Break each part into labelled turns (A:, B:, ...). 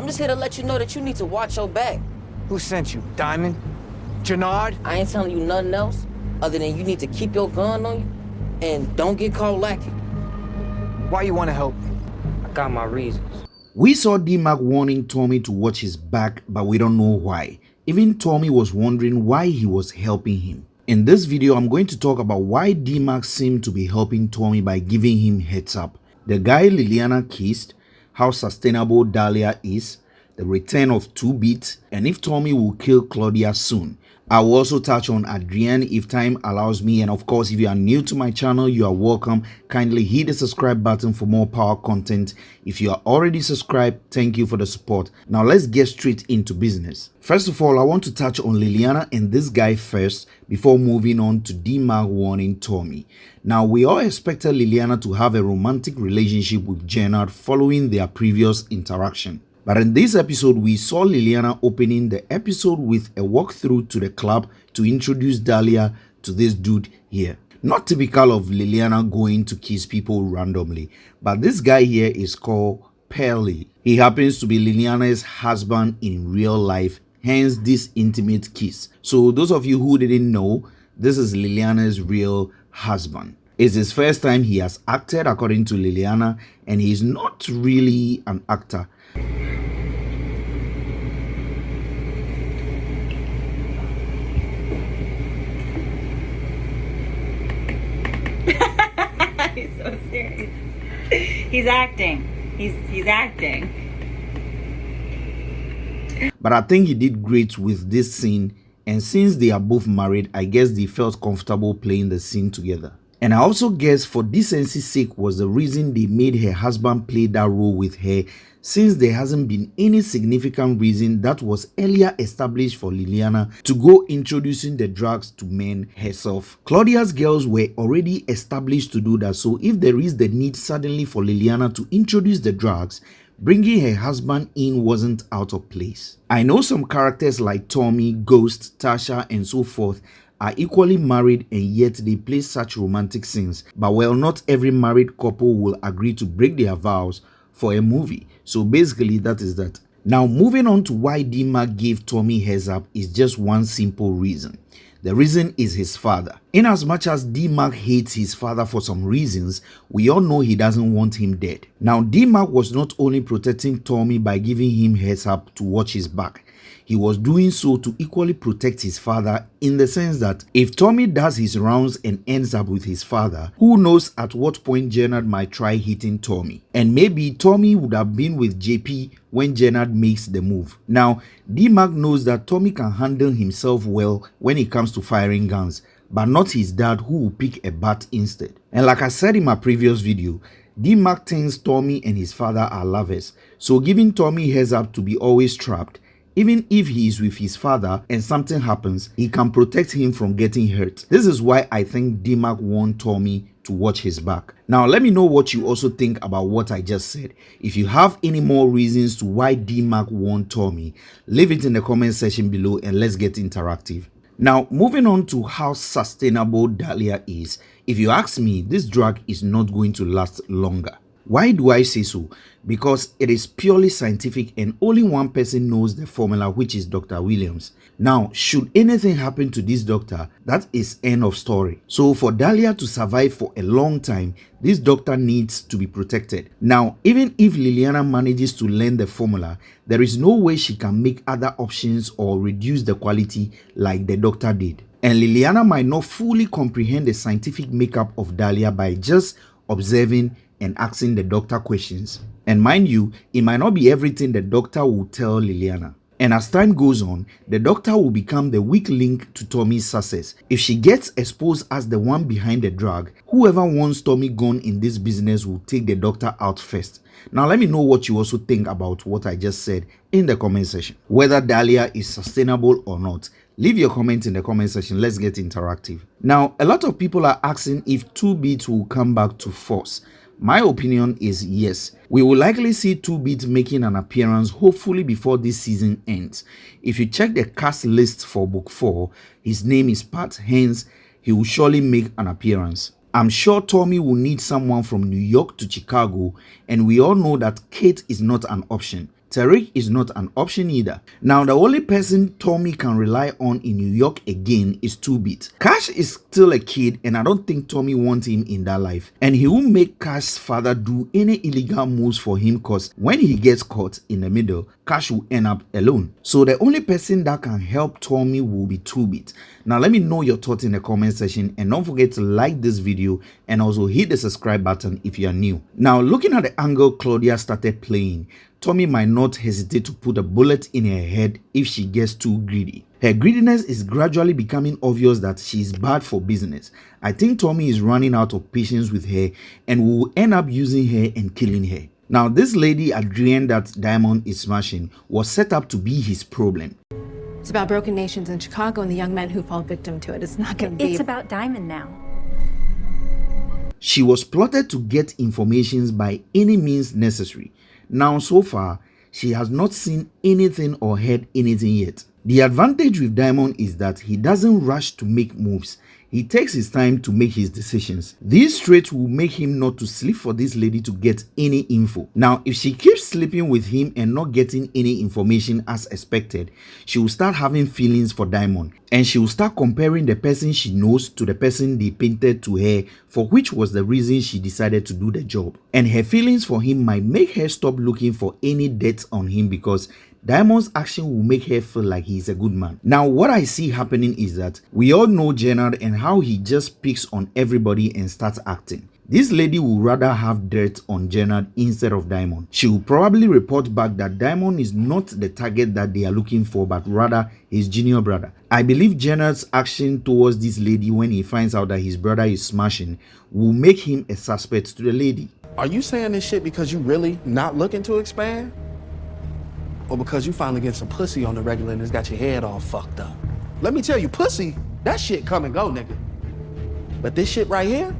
A: I'm just here to let you know that you need to watch your back.
B: Who sent you? Diamond? Jenard?
A: I ain't telling you nothing else other than you need to keep your gun on you and don't get caught lacking.
B: Why you want to help? me?
A: I got my reasons.
C: We saw D-Mac warning Tommy to watch his back, but we don't know why. Even Tommy was wondering why he was helping him. In this video, I'm going to talk about why D-Mac seemed to be helping Tommy by giving him heads up. The guy Liliana kissed, how sustainable Dahlia is, the return of 2-Bit, and if Tommy will kill Claudia soon. I will also touch on Adrienne if time allows me and of course if you are new to my channel you are welcome. Kindly hit the subscribe button for more power content. If you are already subscribed thank you for the support. Now let's get straight into business. First of all I want to touch on Liliana and this guy first before moving on to D-Mac warning Tommy. Now we all expected Liliana to have a romantic relationship with Jenard following their previous interaction but in this episode, we saw Liliana opening the episode with a walkthrough to the club to introduce Dahlia to this dude here. Not typical of Liliana going to kiss people randomly, but this guy here is called Pearly. He happens to be Liliana's husband in real life, hence this intimate kiss. So those of you who didn't know, this is Liliana's real husband. It's his first time he has acted according to Liliana and he's not really an actor.
D: he's so serious. He's acting. He's he's acting.
C: But I think he did great with this scene and since they are both married, I guess they felt comfortable playing the scene together. And I also guess for decency's sake was the reason they made her husband play that role with her since there hasn't been any significant reason that was earlier established for Liliana to go introducing the drugs to men herself. Claudia's girls were already established to do that so if there is the need suddenly for Liliana to introduce the drugs, bringing her husband in wasn't out of place. I know some characters like Tommy, Ghost, Tasha and so forth are equally married and yet they play such romantic scenes but well not every married couple will agree to break their vows for a movie. So basically that is that. Now moving on to why D-Mac gave Tommy heads up is just one simple reason. The reason is his father. In as much as D-Mac hates his father for some reasons, we all know he doesn't want him dead. Now D-Mac was not only protecting Tommy by giving him heads up to watch his back, he was doing so to equally protect his father in the sense that if Tommy does his rounds and ends up with his father, who knows at what point Jenard might try hitting Tommy. And maybe Tommy would have been with JP when Jenard makes the move. Now, D-Mac knows that Tommy can handle himself well when it comes to firing guns, but not his dad who will pick a bat instead. And like I said in my previous video, D-Mac thinks Tommy and his father are lovers, so giving Tommy heads up to be always trapped even if he is with his father and something happens, he can protect him from getting hurt. This is why I think D-Mac warned Tommy to watch his back. Now let me know what you also think about what I just said. If you have any more reasons to why D-Mac warned Tommy, leave it in the comment section below and let's get interactive. Now moving on to how sustainable Dahlia is, if you ask me, this drug is not going to last longer. Why do I say so? Because it is purely scientific and only one person knows the formula which is Dr. Williams. Now, should anything happen to this doctor, that is end of story. So for Dahlia to survive for a long time, this doctor needs to be protected. Now, even if Liliana manages to learn the formula, there is no way she can make other options or reduce the quality like the doctor did. And Liliana might not fully comprehend the scientific makeup of Dahlia by just observing and asking the doctor questions. And mind you, it might not be everything the doctor will tell Liliana. And as time goes on, the doctor will become the weak link to Tommy's success. If she gets exposed as the one behind the drug, whoever wants Tommy gone in this business will take the doctor out first. Now let me know what you also think about what I just said in the comment section. Whether Dahlia is sustainable or not, leave your comment in the comment section. Let's get interactive. Now, a lot of people are asking if 2-Bit will come back to force. My opinion is yes. We will likely see 2-Bit making an appearance hopefully before this season ends. If you check the cast list for book 4, his name is Pat, hence he will surely make an appearance. I'm sure Tommy will need someone from New York to Chicago and we all know that Kate is not an option. Tariq is not an option either. Now, the only person Tommy can rely on in New York again is 2Bit. Cash is still a kid and I don't think Tommy wants him in that life. And he won't make Cash's father do any illegal moves for him cause when he gets caught in the middle, Cash will end up alone. So the only person that can help Tommy will be 2Bit. Now let me know your thoughts in the comment section and don't forget to like this video and also hit the subscribe button if you are new. Now looking at the angle Claudia started playing, Tommy might not hesitate to put a bullet in her head if she gets too greedy. Her greediness is gradually becoming obvious that she is bad for business. I think Tommy is running out of patience with her and will end up using her and killing her. Now, this lady Adrienne that Diamond is smashing was set up to be his problem.
E: It's about broken nations in Chicago and the young men who fall victim to it. It's not going to be.
D: It's about Diamond now.
C: She was plotted to get informations by any means necessary. Now, so far, she has not seen anything or heard anything yet. The advantage with Diamond is that he doesn't rush to make moves. He takes his time to make his decisions. These traits will make him not to sleep for this lady to get any info. Now, if she keeps sleeping with him and not getting any information as expected, she will start having feelings for Diamond and she will start comparing the person she knows to the person they painted to her for which was the reason she decided to do the job. And her feelings for him might make her stop looking for any debts on him because Diamond's action will make her feel like he's a good man. Now, what I see happening is that we all know Jenard and how he just picks on everybody and starts acting. This lady will rather have dirt on Jenard instead of Diamond. She will probably report back that Diamond is not the target that they are looking for, but rather his junior brother. I believe Jenard's action towards this lady when he finds out that his brother is smashing will make him a suspect to the lady.
F: Are you saying this shit because you really not looking to expand? Or because you finally get some pussy on the regular and it's got your head all fucked up. Let me tell you, pussy, that shit come and go, nigga. But this shit right here,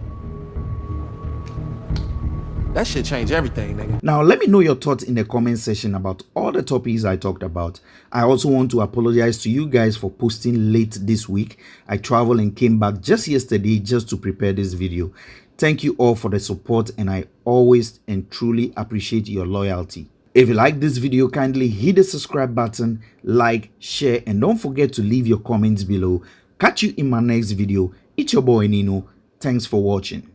F: that shit change everything, nigga.
C: Now, let me know your thoughts in the comment section about all the topics I talked about. I also want to apologize to you guys for posting late this week. I traveled and came back just yesterday just to prepare this video. Thank you all for the support and I always and truly appreciate your loyalty. If you like this video, kindly hit the subscribe button, like, share, and don't forget to leave your comments below. Catch you in my next video. It's your boy Nino. Thanks for watching.